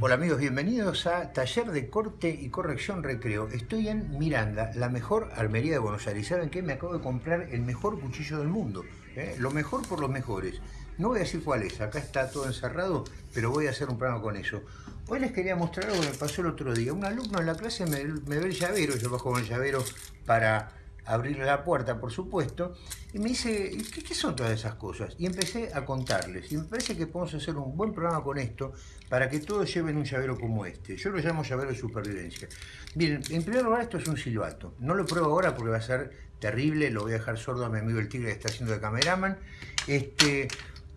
Hola amigos, bienvenidos a Taller de Corte y Corrección Recreo. Estoy en Miranda, la mejor armería de Buenos Aires. ¿Saben qué? Me acabo de comprar el mejor cuchillo del mundo. ¿eh? Lo mejor por los mejores. No voy a decir cuál es, acá está todo encerrado, pero voy a hacer un programa con eso. Hoy les quería mostrar algo que me pasó el otro día. Un alumno en la clase me, me ve el llavero, yo bajo con el llavero para abrirle la puerta, por supuesto, y me dice, ¿qué, ¿qué, son todas esas cosas? Y empecé a contarles, y me parece que podemos hacer un buen programa con esto, para que todos lleven un llavero como este. Yo lo llamo llavero de supervivencia. Bien, en primer lugar esto es un silbato. No lo pruebo ahora porque va a ser terrible, lo voy a dejar sordo a mi amigo el tigre que está haciendo de cameraman. Este,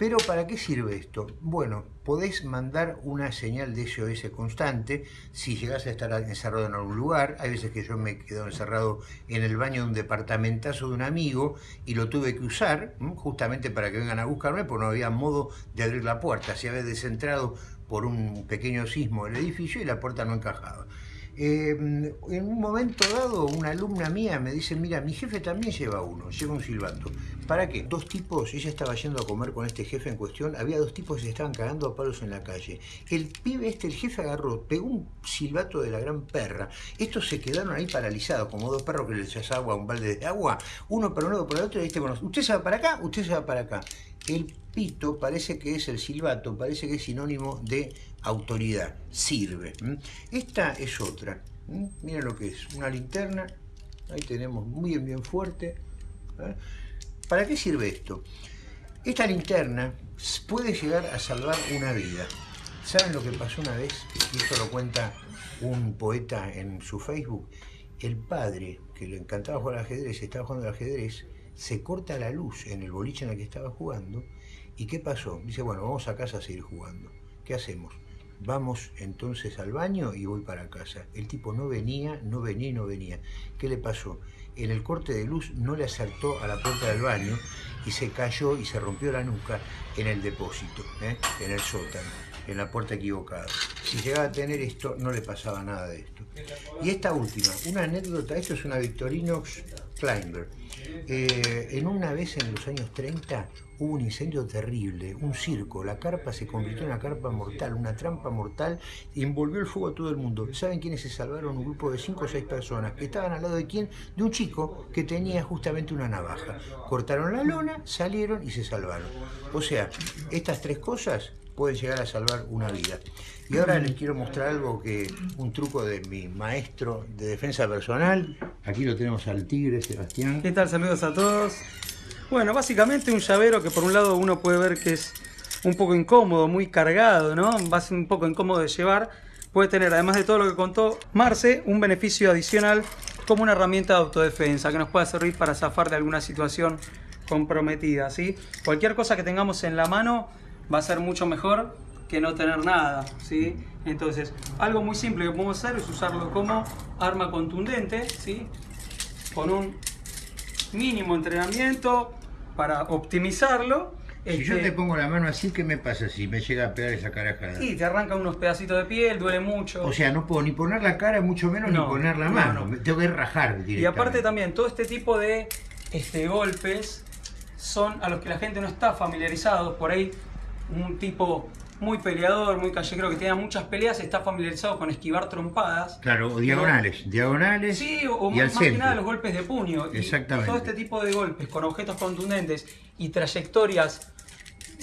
pero ¿para qué sirve esto? Bueno, podés mandar una señal de SOS constante si llegás a estar encerrado en algún lugar. Hay veces que yo me quedo encerrado en el baño de un departamentazo de un amigo y lo tuve que usar justamente para que vengan a buscarme porque no había modo de abrir la puerta. Se había descentrado por un pequeño sismo del edificio y la puerta no encajaba. Eh, en un momento dado, una alumna mía me dice, mira, mi jefe también lleva uno, lleva un silbato. ¿Para qué? Dos tipos, ella estaba yendo a comer con este jefe en cuestión, había dos tipos que se estaban cagando a palos en la calle. El pibe este, el jefe agarró, pegó un silbato de la gran perra. Estos se quedaron ahí paralizados, como dos perros que les echas un balde de agua, uno para un lado, para el otro, y dijiste, bueno, usted se va para acá, usted se va para acá. El pito parece que es el silbato, parece que es sinónimo de autoridad, sirve. Esta es otra, miren lo que es, una linterna, ahí tenemos muy bien, bien fuerte. ¿eh? ¿Para qué sirve esto? Esta linterna puede llegar a salvar una vida. ¿Saben lo que pasó una vez? Esto lo cuenta un poeta en su Facebook. El padre, que le encantaba jugar al ajedrez, estaba jugando al ajedrez, se corta la luz en el boliche en el que estaba jugando. ¿Y qué pasó? Dice, bueno, vamos a casa a seguir jugando. ¿Qué hacemos? Vamos entonces al baño y voy para casa. El tipo no venía, no venía y no venía. ¿Qué le pasó? En el corte de luz no le acertó a la puerta del baño y se cayó y se rompió la nuca en el depósito, ¿eh? en el sótano, en la puerta equivocada. Si llegaba a tener esto, no le pasaba nada de esto. Y esta última, una anécdota, esto es una Victorinox Climber. Eh, en una vez en los años 30 hubo un incendio terrible, un circo, la carpa se convirtió en una carpa mortal, una trampa mortal, envolvió el fuego a todo el mundo. ¿Saben quiénes se salvaron? Un grupo de 5 o 6 personas que estaban al lado de quién? De un chico que tenía justamente una navaja. Cortaron la lona, salieron y se salvaron. O sea, estas tres cosas pueden llegar a salvar una vida. Y ahora les quiero mostrar algo que, un truco de mi maestro de defensa personal. Aquí lo tenemos al tigre, Sebastián. ¿Qué tal? Saludos a todos. Bueno, básicamente un llavero que por un lado uno puede ver que es un poco incómodo, muy cargado, ¿no? Va a ser un poco incómodo de llevar. Puede tener, además de todo lo que contó Marce, un beneficio adicional como una herramienta de autodefensa que nos pueda servir para zafar de alguna situación comprometida, ¿sí? Cualquier cosa que tengamos en la mano va a ser mucho mejor que no tener nada, ¿sí? Entonces, algo muy simple que podemos hacer es usarlo como arma contundente, ¿sí? Con un mínimo entrenamiento para optimizarlo. Si yo Este, te pongo la mano así, ¿qué me pasa si me llega a pegar esa carajada? Y te arranca unos pedacitos de piel, duele mucho. O sea, no puedo ni poner la cara, mucho menos No, ni poner la no, mano. no. Tengo que rajar directamente. Y aparte también, todo este tipo de este, golpes son a los que la gente no está familiarizado. Por ahí, un tipo muy peleador, muy callejero, que tenga muchas peleas, está familiarizado con esquivar trompadas. Claro, o diagonales. Diagonales Sí, o, o y más que nada los golpes de puño. Y Exactamente. todo este tipo de golpes con objetos contundentes y trayectorias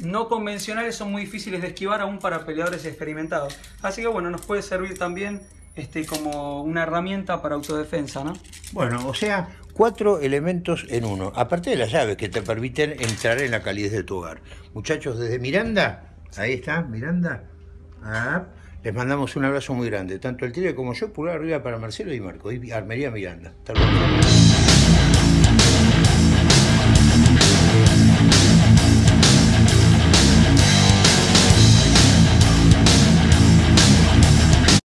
no convencionales son muy difíciles de esquivar aún para peleadores experimentados. Así que bueno, nos puede servir también este, como una herramienta para autodefensa, ¿no? Bueno, o sea, cuatro elementos en uno. Aparte de las llaves que te permiten entrar en la calidez de tu hogar. Muchachos, desde Miranda, ahí está, Miranda. Ah, les mandamos un abrazo muy grande. Tanto el Tigre como yo, pulgar arriba para Marcelo y Marco. Y Armería Miranda. Hasta luego.